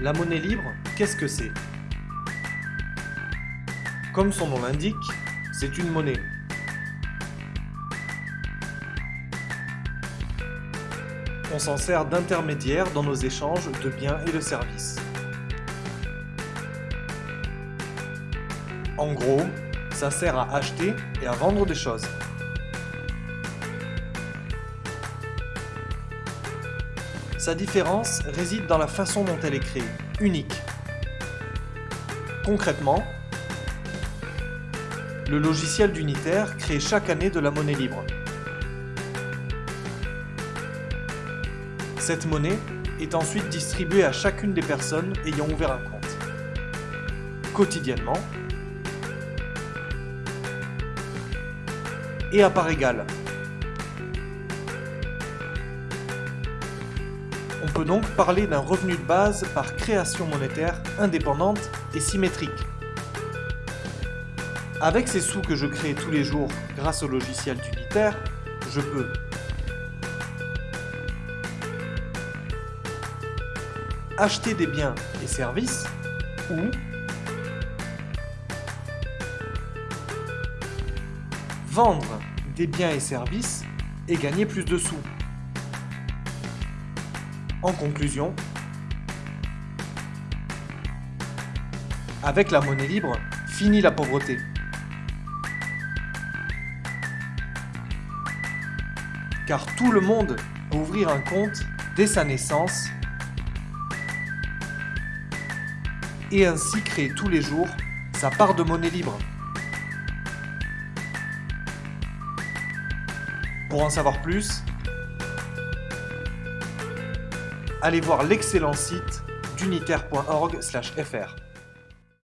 La monnaie libre, qu'est-ce que c'est? Comme son nom l'indique, c'est une monnaie. On s'en sert d'intermédiaire dans nos échanges de biens et de services. En gros, ça sert à acheter et à vendre des choses. Sa différence réside dans la façon dont elle est créée, unique. Concrètement, le logiciel d'Unitaire crée chaque année de la monnaie libre. Cette monnaie est ensuite distribuée à chacune des personnes ayant ouvert un compte. Quotidiennement, et à part égale, On peut donc parler d'un revenu de base par création monétaire indépendante et symétrique. Avec ces sous que je crée tous les jours grâce au logiciel d'unitaire, je peux acheter des biens et services ou vendre des biens et services et gagner plus de sous. En conclusion, avec la monnaie libre, fini la pauvreté. Car tout le monde peut ouvrir un compte dès sa naissance et ainsi créer tous les jours sa part de monnaie libre. Pour en savoir plus, allez voir l'excellent site d'unitaire.org/fr.